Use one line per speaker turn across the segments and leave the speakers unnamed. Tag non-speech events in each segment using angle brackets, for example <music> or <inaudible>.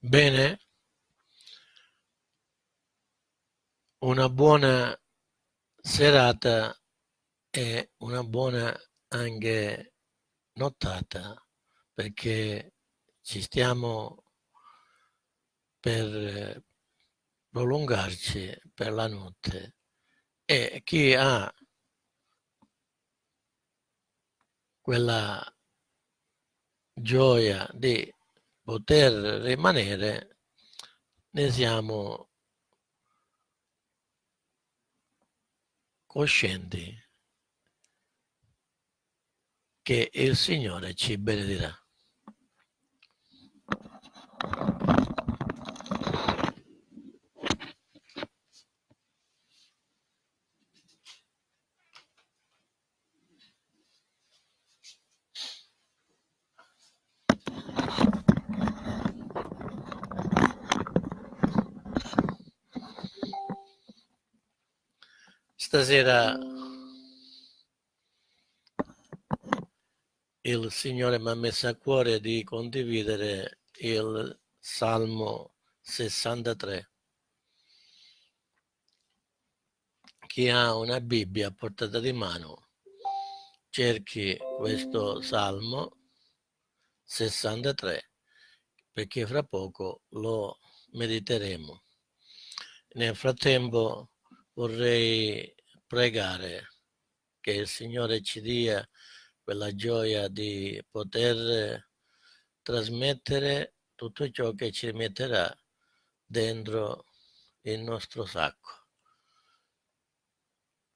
Bene, una buona serata e una buona anche nottata perché ci stiamo per prolungarci per la notte e chi ha quella gioia di poter rimanere ne siamo coscienti che il Signore ci benedirà. Stasera il Signore mi ha messo a cuore di condividere il Salmo 63. Chi ha una Bibbia a portata di mano cerchi questo Salmo 63 perché fra poco lo mediteremo. Nel frattempo vorrei pregare che il Signore ci dia quella gioia di poter trasmettere tutto ciò che ci metterà dentro il nostro sacco.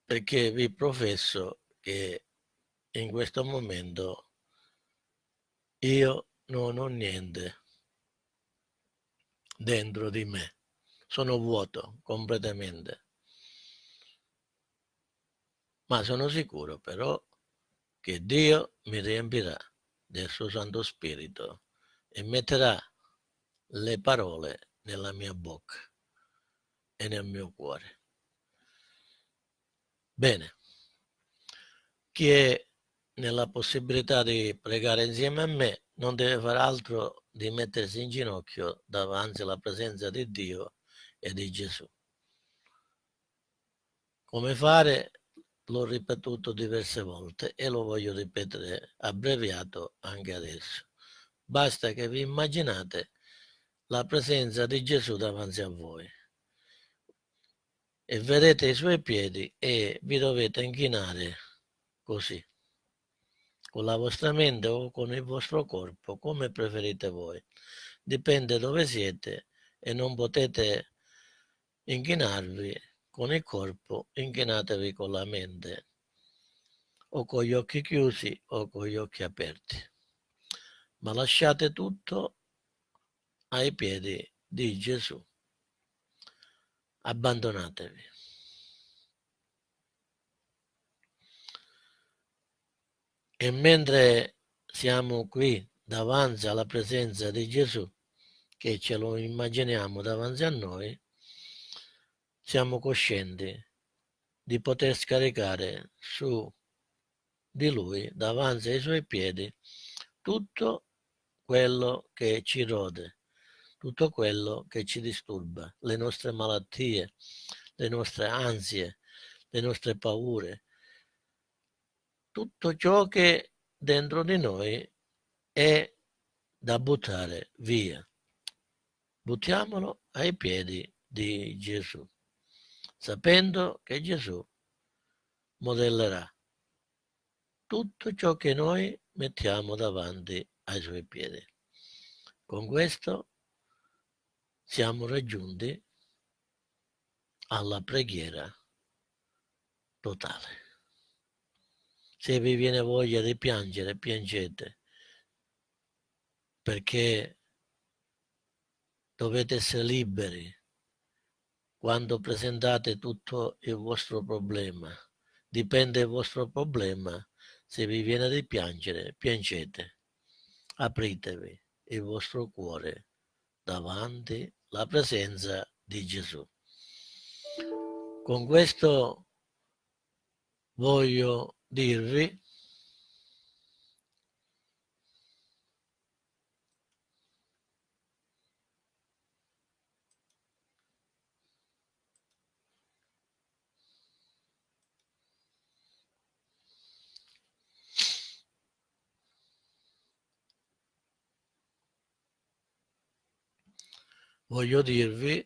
Perché vi professo che in questo momento io non ho niente dentro di me, sono vuoto completamente ma sono sicuro però che Dio mi riempirà del suo Santo Spirito e metterà le parole nella mia bocca e nel mio cuore. Bene, chi è nella possibilità di pregare insieme a me non deve fare altro di mettersi in ginocchio davanti alla presenza di Dio e di Gesù. Come fare? L'ho ripetuto diverse volte e lo voglio ripetere abbreviato anche adesso. Basta che vi immaginate la presenza di Gesù davanti a voi e vedete i suoi piedi e vi dovete inchinare così, con la vostra mente o con il vostro corpo, come preferite voi. Dipende dove siete e non potete inchinarvi con il corpo, inchinatevi con la mente, o con gli occhi chiusi o con gli occhi aperti. Ma lasciate tutto ai piedi di Gesù. Abbandonatevi. E mentre siamo qui davanti alla presenza di Gesù, che ce lo immaginiamo davanti a noi, siamo coscienti di poter scaricare su di lui, davanti ai suoi piedi, tutto quello che ci rode, tutto quello che ci disturba, le nostre malattie, le nostre ansie, le nostre paure, tutto ciò che dentro di noi è da buttare via. Buttiamolo ai piedi di Gesù sapendo che Gesù modellerà tutto ciò che noi mettiamo davanti ai suoi piedi. Con questo siamo raggiunti alla preghiera totale. Se vi viene voglia di piangere, piangete, perché dovete essere liberi quando presentate tutto il vostro problema. Dipende il vostro problema. Se vi viene di piangere, piangete. Apritevi il vostro cuore davanti alla presenza di Gesù. Con questo voglio dirvi voglio dirvi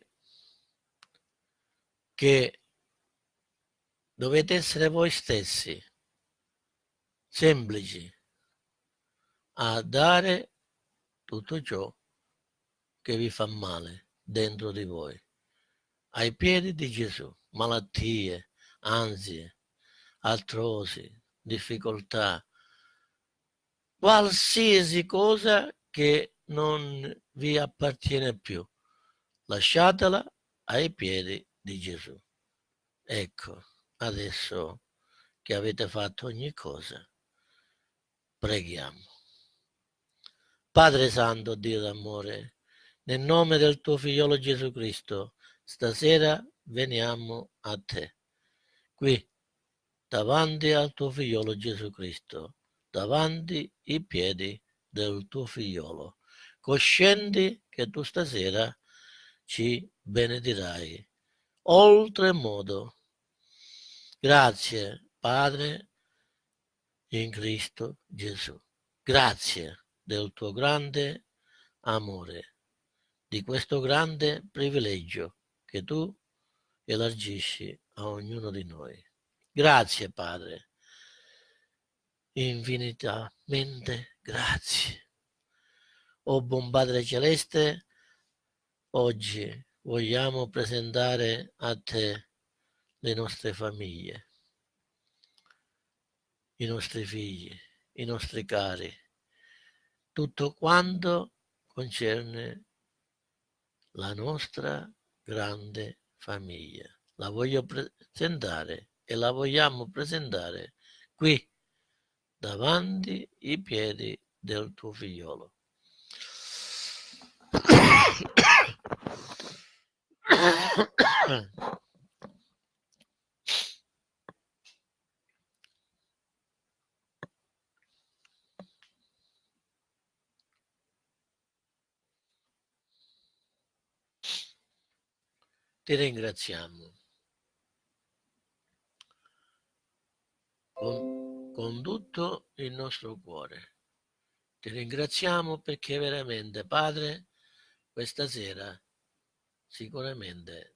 che dovete essere voi stessi, semplici, a dare tutto ciò che vi fa male dentro di voi, ai piedi di Gesù, malattie, ansie, artrosi, difficoltà, qualsiasi cosa che non vi appartiene più lasciatela ai piedi di Gesù. Ecco, adesso che avete fatto ogni cosa, preghiamo. Padre Santo, Dio d'amore, nel nome del tuo figliolo Gesù Cristo, stasera veniamo a te, qui, davanti al tuo figliolo Gesù Cristo, davanti i piedi del tuo figliolo, coscienti che tu stasera ci benedirai oltremodo. Grazie, Padre, in Cristo Gesù. Grazie del tuo grande amore, di questo grande privilegio che tu elargisci a ognuno di noi. Grazie, Padre. Infinitamente grazie. O oh, buon Padre Celeste, Oggi vogliamo presentare a te le nostre famiglie, i nostri figli, i nostri cari, tutto quanto concerne la nostra grande famiglia. La voglio presentare e la vogliamo presentare qui davanti ai piedi del tuo figliolo. Ti ringraziamo con, con tutto il nostro cuore. Ti ringraziamo perché veramente, Padre, questa sera sicuramente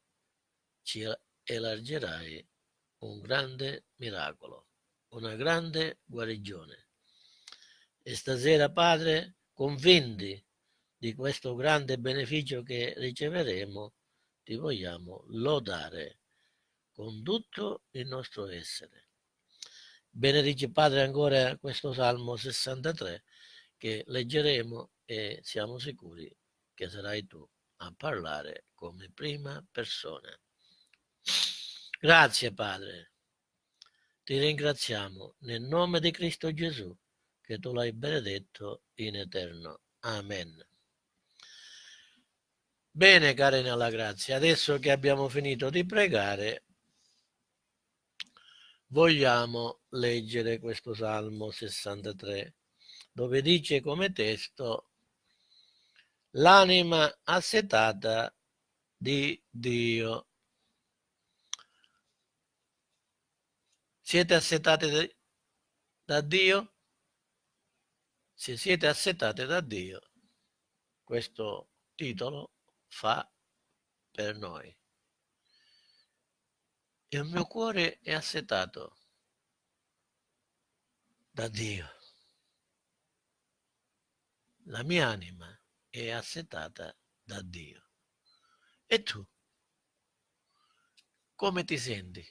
ci elargerai un grande miracolo, una grande guarigione. E stasera, Padre, convinti di questo grande beneficio che riceveremo, ti vogliamo lodare con tutto il nostro essere. Benedici Padre ancora questo Salmo 63 che leggeremo e siamo sicuri che sarai tu a parlare come prima persona. Grazie Padre, ti ringraziamo nel nome di Cristo Gesù che tu l'hai benedetto in eterno. Amen. Bene cari nella grazia, adesso che abbiamo finito di pregare, vogliamo leggere questo Salmo 63, dove dice come testo l'anima assetata di Dio. Siete assetati da Dio? Se siete assetati da Dio, questo titolo fa per noi. Il mio cuore è assetato da Dio. La mia anima è assetata da Dio. E tu? Come ti senti?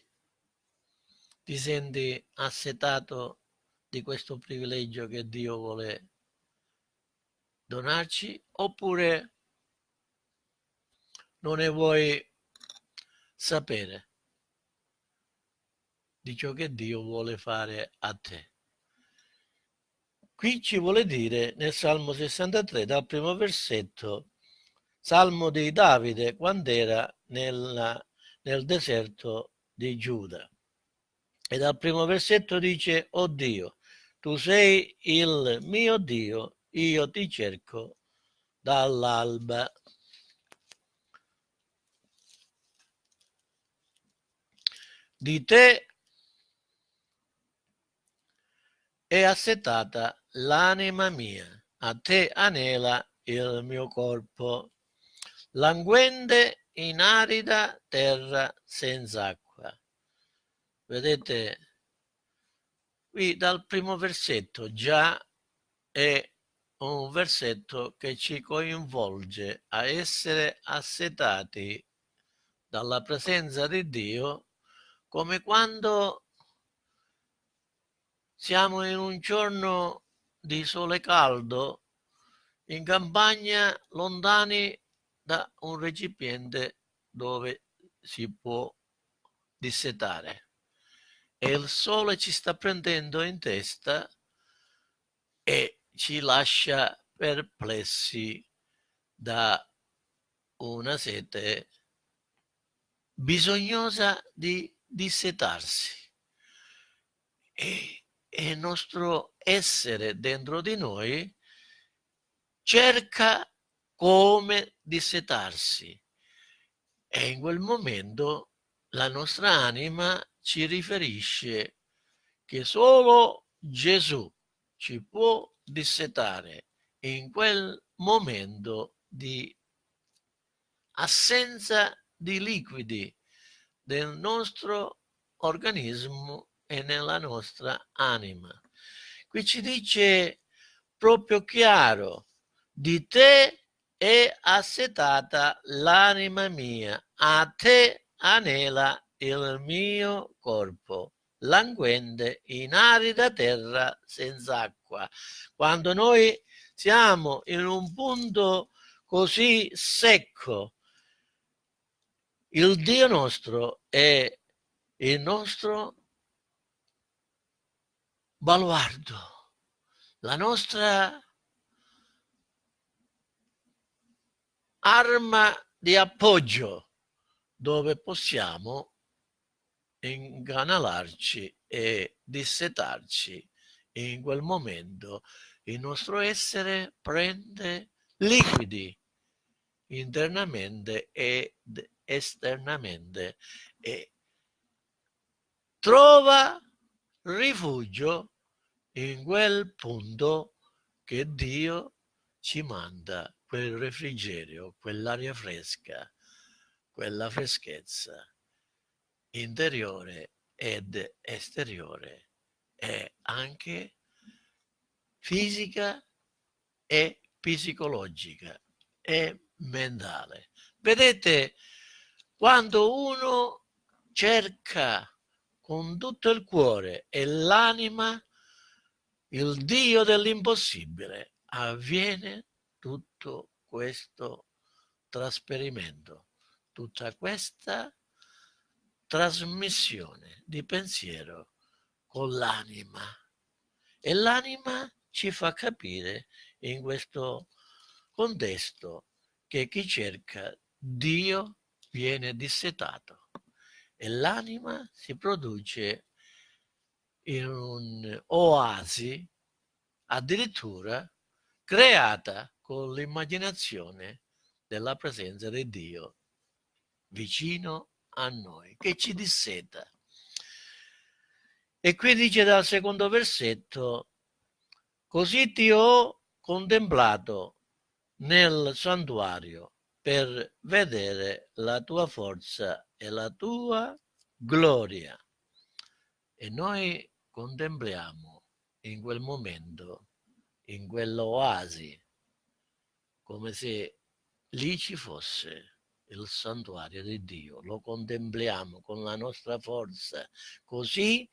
Ti senti assetato di questo privilegio che Dio vuole donarci oppure non ne vuoi sapere di ciò che Dio vuole fare a te? Qui ci vuole dire nel Salmo 63, dal primo versetto, Salmo di Davide quando era nella, nel deserto di Giuda. E dal primo versetto dice, oh Dio, tu sei il mio Dio, io ti cerco dall'alba. Di te è assetata l'anima mia, a te anela il mio corpo, languende in arida terra senza acqua. Vedete, qui dal primo versetto già è un versetto che ci coinvolge a essere assetati dalla presenza di Dio come quando siamo in un giorno di sole caldo in campagna lontani da un recipiente dove si può dissetare e il sole ci sta prendendo in testa e ci lascia perplessi da una sete bisognosa di dissetarsi. E, e il nostro essere dentro di noi cerca come dissetarsi. E in quel momento la nostra anima ci riferisce che solo Gesù ci può dissetare in quel momento di assenza di liquidi del nostro organismo e nella nostra anima. Qui ci dice proprio chiaro, di te è assetata l'anima mia, a te anela il mio corpo, languende in arida terra senza acqua. Quando noi siamo in un punto così secco, il Dio nostro è il nostro baluardo, la nostra arma di appoggio dove possiamo inganalarci e dissetarci. In quel momento il nostro essere prende liquidi internamente ed esternamente e trova rifugio in quel punto che Dio ci manda quel refrigerio, quell'aria fresca, quella freschezza interiore ed esteriore e anche fisica e psicologica e mentale. Vedete, quando uno cerca con tutto il cuore e l'anima il Dio dell'impossibile, avviene tutto questo trasferimento, tutta questa trasmissione di pensiero con l'anima. E l'anima ci fa capire in questo contesto che chi cerca Dio viene dissetato e l'anima si produce in un'oasi addirittura creata con l'immaginazione della presenza di Dio vicino a noi, che ci disseta. E qui dice dal secondo versetto, così ti ho contemplato nel santuario per vedere la tua forza e la tua gloria. E noi contempliamo in quel momento, in quell'oasi, come se lì ci fosse il santuario di Dio, lo contempliamo con la nostra forza, così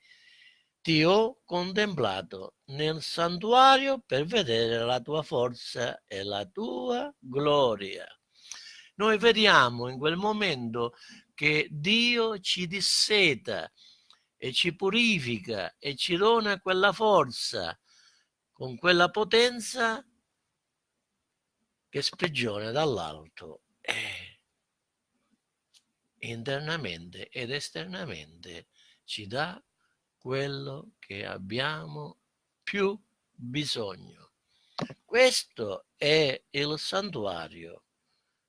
ti ho contemplato nel santuario per vedere la tua forza e la tua gloria. Noi vediamo in quel momento che Dio ci disseta e ci purifica e ci dona quella forza con quella potenza che sprigiona dall'alto e internamente ed esternamente ci dà quello che abbiamo più bisogno. Questo è il santuario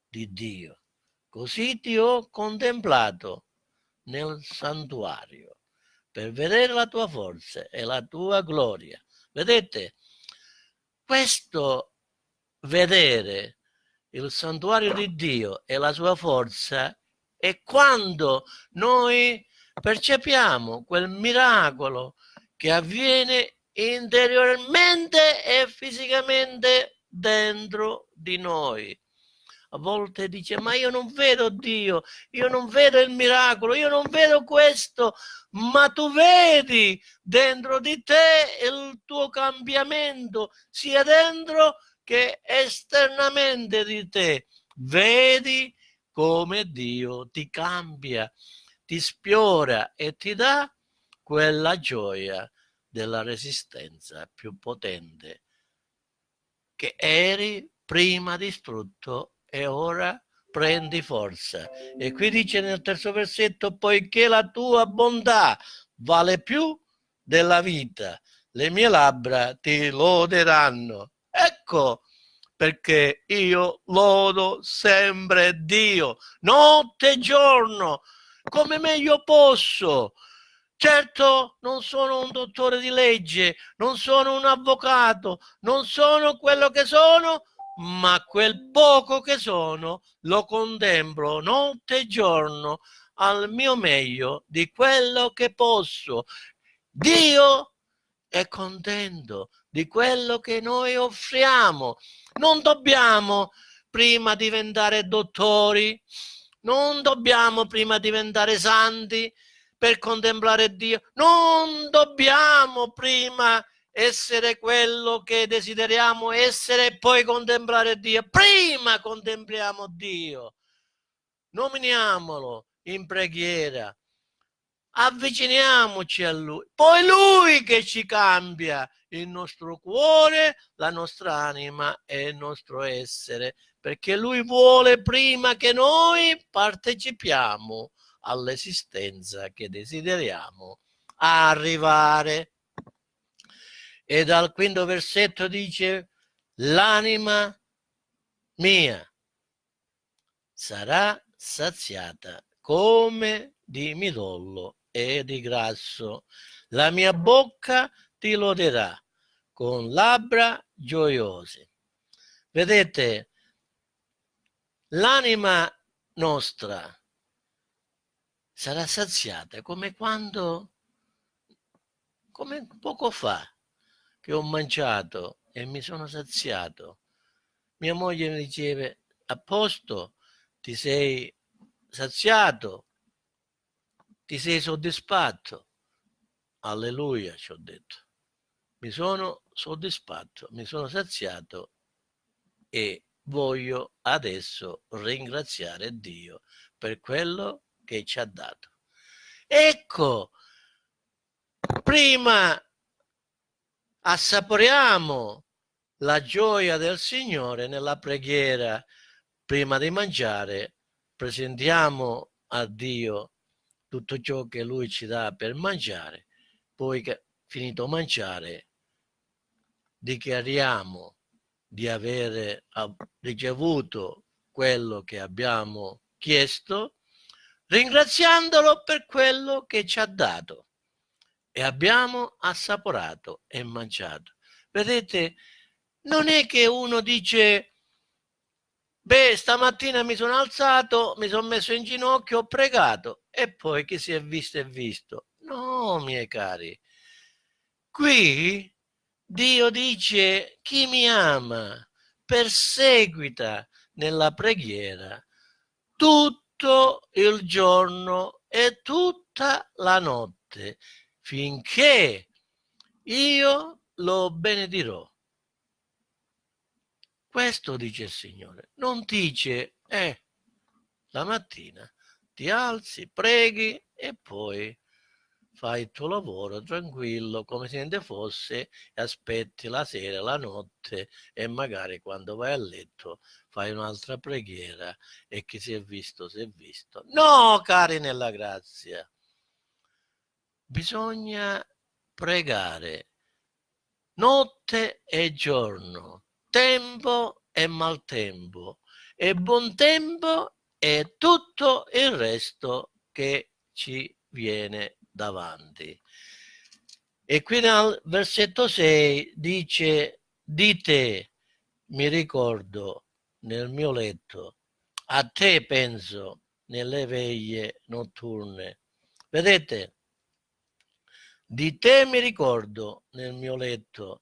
di Dio. Così ti ho contemplato nel santuario per vedere la tua forza e la tua gloria. Vedete, questo vedere il santuario di Dio e la sua forza è quando noi percepiamo quel miracolo che avviene interiormente e fisicamente dentro di noi a volte dice ma io non vedo Dio, io non vedo il miracolo, io non vedo questo, ma tu vedi dentro di te il tuo cambiamento, sia dentro che esternamente di te. Vedi come Dio ti cambia, ti spiora e ti dà quella gioia della resistenza più potente che eri prima distrutto e ora prendi forza. E qui dice nel terzo versetto, poiché la tua bontà vale più della vita, le mie labbra ti loderanno. Ecco perché io lodo sempre Dio, notte e giorno, come meglio posso. Certo, non sono un dottore di legge, non sono un avvocato, non sono quello che sono, ma quel poco che sono lo contemplo notte e giorno al mio meglio di quello che posso. Dio è contento di quello che noi offriamo. Non dobbiamo prima diventare dottori, non dobbiamo prima diventare santi per contemplare Dio, non dobbiamo prima essere quello che desideriamo essere e poi contemplare Dio. Prima contempliamo Dio, nominiamolo in preghiera, avviciniamoci a Lui, poi Lui che ci cambia il nostro cuore, la nostra anima e il nostro essere, perché Lui vuole prima che noi partecipiamo all'esistenza che desideriamo arrivare. E dal quinto versetto dice, l'anima mia sarà saziata come di midollo e di grasso. La mia bocca ti loderà con labbra gioiose. Vedete, l'anima nostra sarà saziata come quando, come poco fa, che ho mangiato e mi sono saziato. Mia moglie mi diceva, a posto, ti sei saziato, ti sei soddisfatto. Alleluia, ci ho detto. Mi sono soddisfatto, mi sono saziato e voglio adesso ringraziare Dio per quello che ci ha dato. Ecco, prima assaporiamo la gioia del Signore nella preghiera. Prima di mangiare, presentiamo a Dio tutto ciò che Lui ci dà per mangiare, poi che, finito mangiare dichiariamo di avere ricevuto quello che abbiamo chiesto, ringraziandolo per quello che ci ha dato e abbiamo assaporato e mangiato. Vedete, non è che uno dice, beh, stamattina mi sono alzato, mi sono messo in ginocchio, ho pregato e poi chi si è visto è visto. No, miei cari, qui Dio dice, chi mi ama perseguita nella preghiera tutto il giorno e tutta la notte finché io lo benedirò. Questo dice il Signore. Non dice, eh, la mattina ti alzi, preghi e poi fai il tuo lavoro tranquillo, come se niente fosse, e aspetti la sera, la notte e magari quando vai a letto fai un'altra preghiera e chi si è visto si è visto. No, cari nella grazia, bisogna pregare notte e giorno, tempo e maltempo, e buon tempo e tutto il resto che ci viene davanti. E qui nel versetto 6 dice, di te mi ricordo nel mio letto, a te penso nelle veglie notturne. Vedete, di te mi ricordo nel mio letto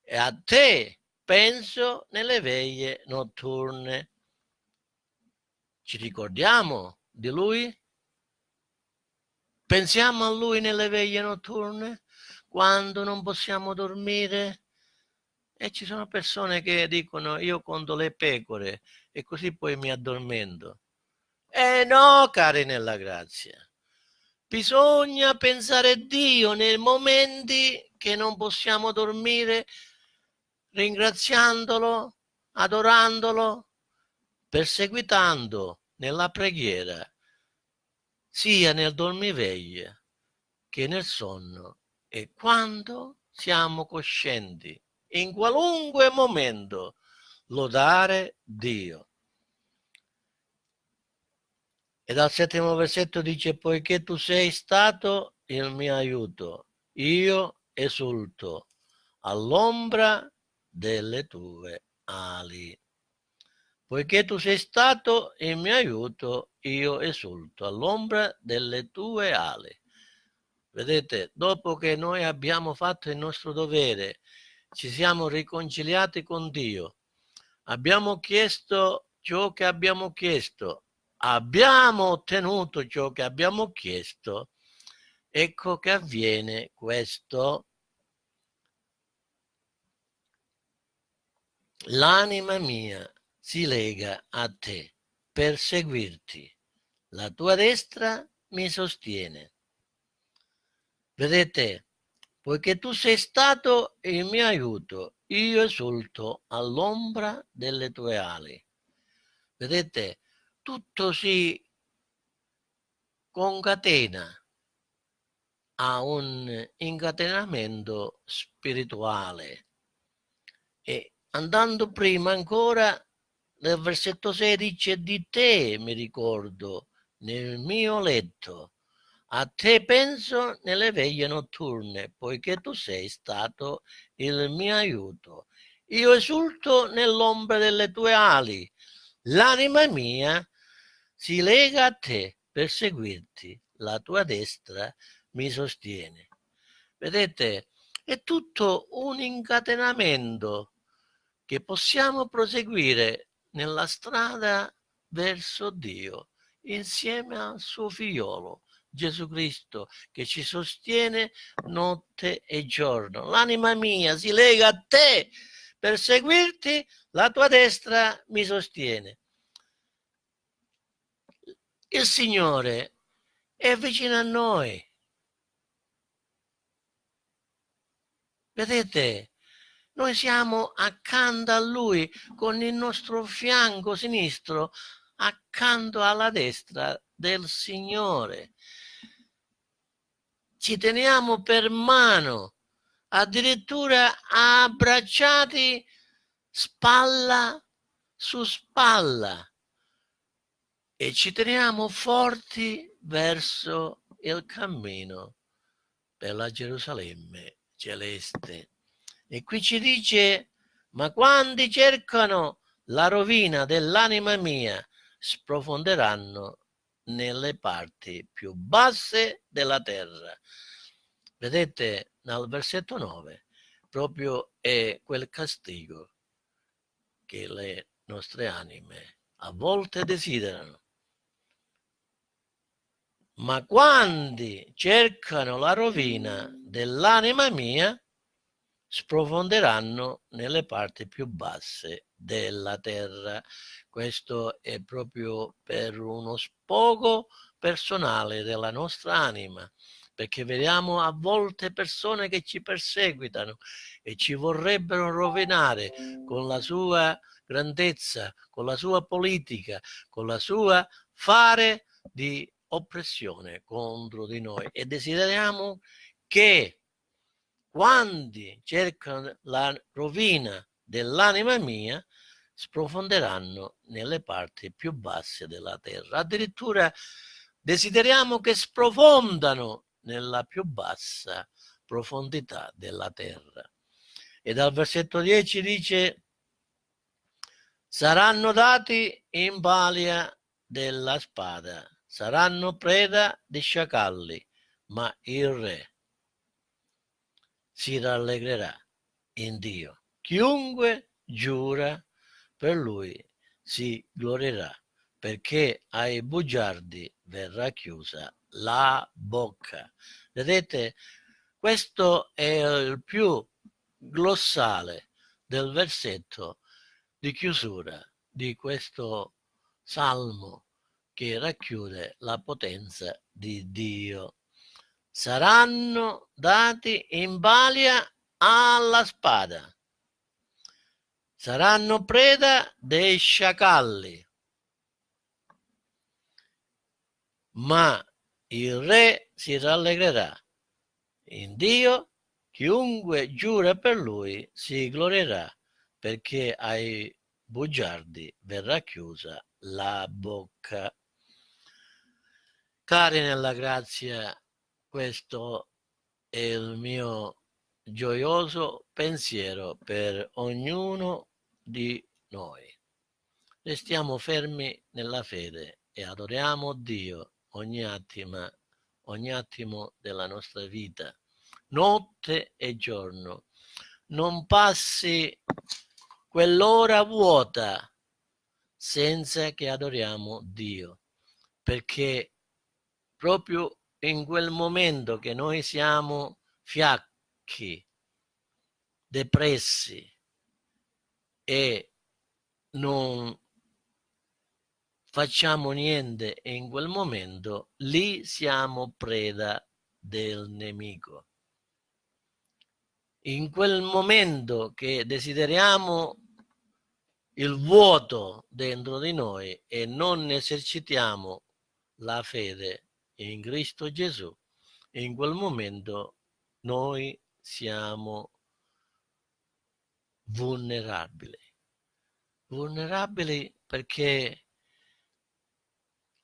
e a te penso nelle veglie notturne. Ci ricordiamo di lui? Pensiamo a lui nelle veglie notturne, quando non possiamo dormire. E ci sono persone che dicono io conto le pecore e così poi mi addormento. Eh no, cari nella grazia. Bisogna pensare a Dio nei momenti che non possiamo dormire, ringraziandolo, adorandolo, perseguitando nella preghiera sia nel dormiveglia che nel sonno e quando siamo coscienti, in qualunque momento, lodare Dio. E dal settimo versetto dice, poiché tu sei stato il mio aiuto, io esulto all'ombra delle tue ali. Poiché tu sei stato il mio aiuto, io esulto all'ombra delle tue ali. Vedete, dopo che noi abbiamo fatto il nostro dovere, ci siamo riconciliati con Dio, abbiamo chiesto ciò che abbiamo chiesto, abbiamo ottenuto ciò che abbiamo chiesto, ecco che avviene questo. L'anima mia si lega a te per seguirti. La tua destra mi sostiene. Vedete, poiché tu sei stato il mio aiuto, io esulto all'ombra delle tue ali. Vedete, tutto si concatena a un incatenamento spirituale e andando prima ancora nel versetto 16 di te mi ricordo nel mio letto. A te penso nelle veglie notturne, poiché tu sei stato il mio aiuto. Io esulto nell'ombra delle tue ali. L'anima mia si lega a te per seguirti. La tua destra mi sostiene. Vedete, è tutto un incatenamento che possiamo proseguire nella strada verso Dio insieme al suo figliolo Gesù Cristo che ci sostiene notte e giorno. L'anima mia si lega a te per seguirti, la tua destra mi sostiene. Il Signore è vicino a noi. Vedete, noi siamo accanto a lui con il nostro fianco sinistro accanto alla destra del Signore. Ci teniamo per mano, addirittura abbracciati spalla su spalla e ci teniamo forti verso il cammino per la Gerusalemme celeste. E qui ci dice, ma quando cercano la rovina dell'anima mia, sprofonderanno nelle parti più basse della terra. Vedete, nel versetto 9, proprio è quel castigo che le nostre anime a volte desiderano. Ma quando cercano la rovina dell'anima mia, sprofonderanno nelle parti più basse della terra. Questo è proprio per uno sfogo personale della nostra anima, perché vediamo a volte persone che ci perseguitano e ci vorrebbero rovinare con la sua grandezza, con la sua politica, con la sua fare di oppressione contro di noi e desideriamo che quando cercano la rovina dell'anima mia sprofonderanno nelle parti più basse della terra. Addirittura desideriamo che sprofondano nella più bassa profondità della terra. E dal versetto 10 dice saranno dati in balia della spada, saranno preda di sciacalli, ma il re si rallegrerà in Dio. Chiunque giura per lui si glorierà, perché ai bugiardi verrà chiusa la bocca. Vedete, questo è il più glossale del versetto di chiusura di questo salmo che racchiude la potenza di Dio. Saranno dati in balia alla spada, saranno preda dei sciacalli, ma il re si rallegrerà in Dio, chiunque giura per lui si glorierà, perché ai bugiardi verrà chiusa la bocca. Cari nella grazia, questo è il mio gioioso pensiero per ognuno di noi. Restiamo fermi nella fede e adoriamo Dio ogni attimo, ogni attimo della nostra vita, notte e giorno. Non passi quell'ora vuota senza che adoriamo Dio, perché proprio in quel momento che noi siamo fiacchi, depressi e non facciamo niente in quel momento, lì siamo preda del nemico. In quel momento che desideriamo il vuoto dentro di noi e non esercitiamo la fede in Cristo Gesù, in quel momento noi siamo vulnerabili. Vulnerabili perché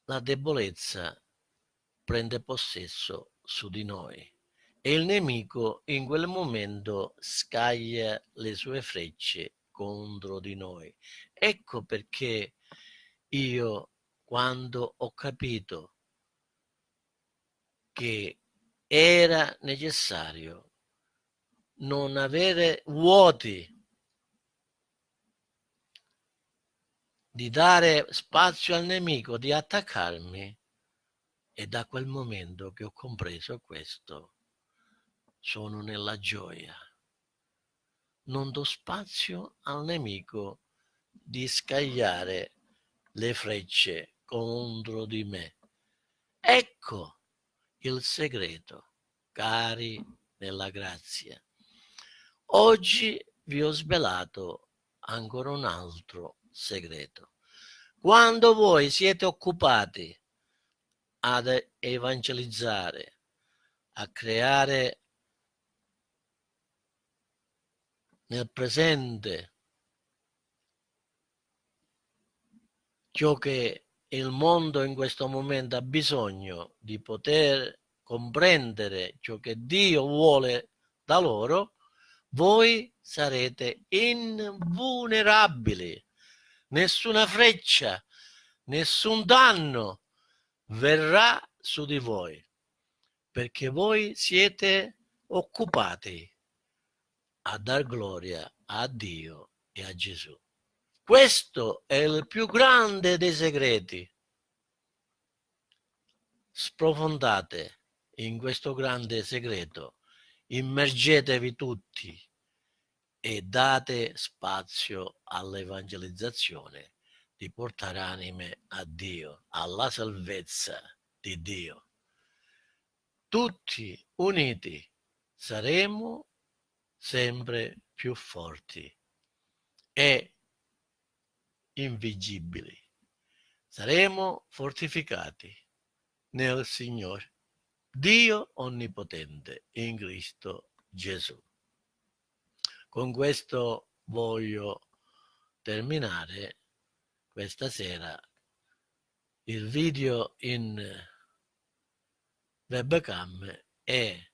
la debolezza prende possesso su di noi e il nemico in quel momento scaglia le sue frecce contro di noi. Ecco perché io quando ho capito che era necessario non avere vuoti di dare spazio al nemico di attaccarmi e da quel momento che ho compreso questo sono nella gioia. Non do spazio al nemico di scagliare le frecce contro di me. Ecco il segreto cari nella grazia oggi vi ho svelato ancora un altro segreto. Quando voi siete occupati ad evangelizzare, a creare nel presente ciò che il mondo in questo momento ha bisogno di poter comprendere ciò che Dio vuole da loro, voi sarete invulnerabili nessuna freccia, nessun danno verrà su di voi, perché voi siete occupati a dar gloria a Dio e a Gesù. Questo è il più grande dei segreti. Sprofondate in questo grande segreto, immergetevi tutti e date spazio all'evangelizzazione di portare anime a Dio, alla salvezza di Dio. tutti uniti saremo sempre più forti e invigibili. Saremo fortificati nel Signore, Dio Onnipotente in Cristo Gesù. Con questo voglio terminare questa sera il video in webcam e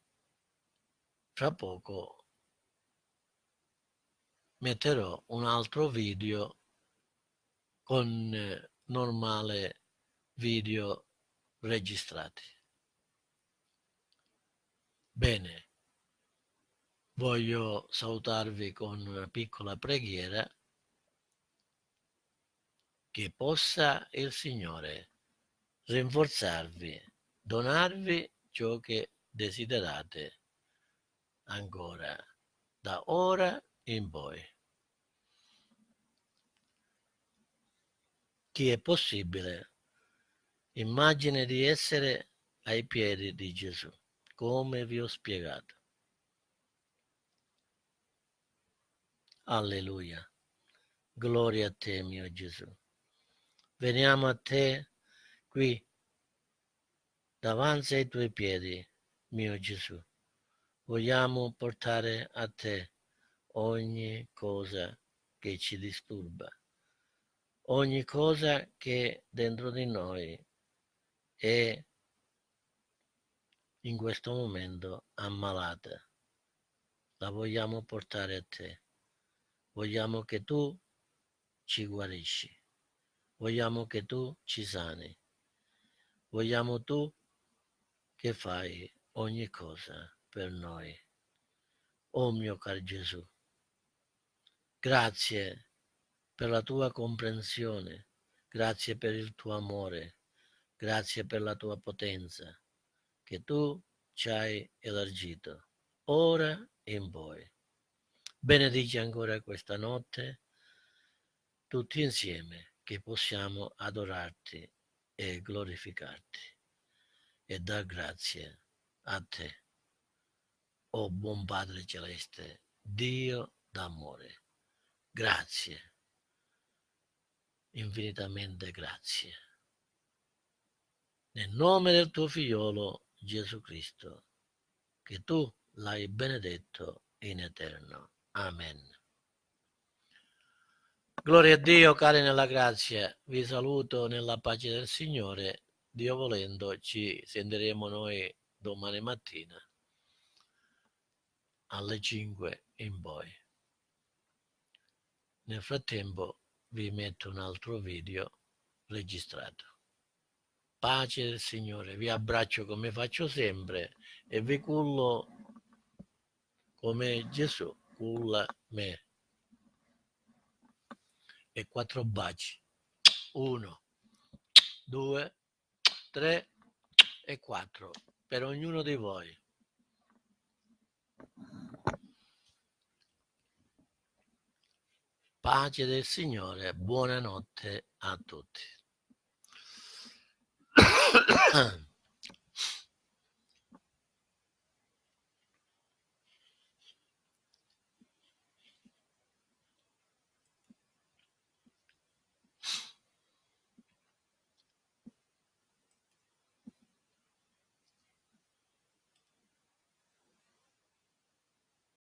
fra poco metterò un altro video con normale video registrati. Bene, voglio salutarvi con una piccola preghiera che possa il Signore rinforzarvi donarvi ciò che desiderate ancora da ora in poi. Chi è possibile immagine di essere ai piedi di Gesù, come vi ho spiegato. Alleluia. Gloria a te, mio Gesù. Veniamo a te qui davanti ai tuoi piedi, mio Gesù. Vogliamo portare a te ogni cosa che ci disturba, ogni cosa che dentro di noi è in questo momento ammalata. La vogliamo portare a te. Vogliamo che tu ci guarisci. Vogliamo che tu ci sani. Vogliamo tu che fai ogni cosa per noi. Oh mio caro Gesù, grazie per la tua comprensione, grazie per il tuo amore, grazie per la tua potenza che tu ci hai elargito, ora in poi. Benedici ancora questa notte, tutti insieme, che possiamo adorarti e glorificarti e dar grazie a te, o oh buon Padre Celeste, Dio d'amore. Grazie, infinitamente grazie. Nel nome del tuo figliolo Gesù Cristo, che tu l'hai benedetto in eterno. Amen. Gloria a Dio, cari nella grazia, vi saluto nella pace del Signore Dio volendo ci sentiremo noi domani mattina alle 5 in poi. Nel frattempo vi metto un altro video registrato. Pace del Signore, vi abbraccio come faccio sempre e vi cullo come Gesù culla me. E quattro baci. Uno, due, 3 e 4 per ognuno di voi. Pace del Signore, buonanotte a tutti. <coughs> <coughs>